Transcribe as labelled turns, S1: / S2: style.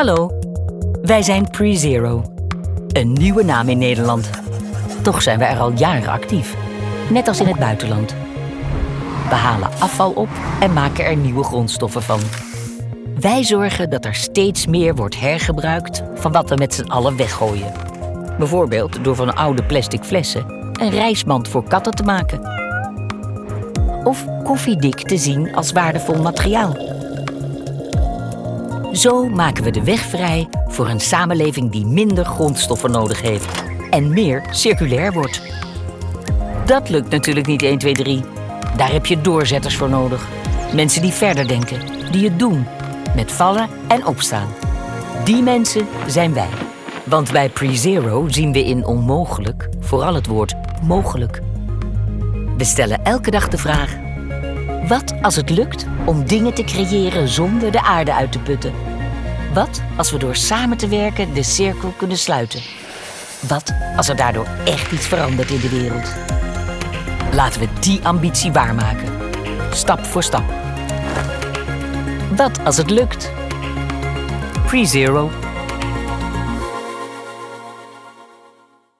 S1: Hallo, wij zijn PreZero. Een nieuwe naam in Nederland. Toch zijn we er al jaren actief. Net als in het buitenland. We halen afval op en maken er nieuwe grondstoffen van. Wij zorgen dat er steeds meer wordt hergebruikt van wat we met z'n allen weggooien. Bijvoorbeeld door van oude plastic flessen een reismand voor katten te maken. Of koffiedik te zien als waardevol materiaal. Zo maken we de weg vrij voor een samenleving die minder grondstoffen nodig heeft en meer circulair wordt. Dat lukt natuurlijk niet 1, 2, 3. Daar heb je doorzetters voor nodig. Mensen die verder denken, die het doen, met vallen en opstaan. Die mensen zijn wij. Want bij PreZero zien we in onmogelijk vooral het woord mogelijk. We stellen elke dag de vraag: wat als het lukt om dingen te creëren zonder de aarde uit te putten? Wat als we door samen te werken de cirkel kunnen sluiten? Wat als er daardoor echt iets verandert in de wereld? Laten we die ambitie waarmaken. Stap voor stap. Wat als het lukt? PreZero